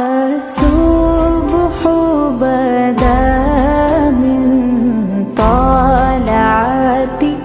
الصبح بدا من طالعته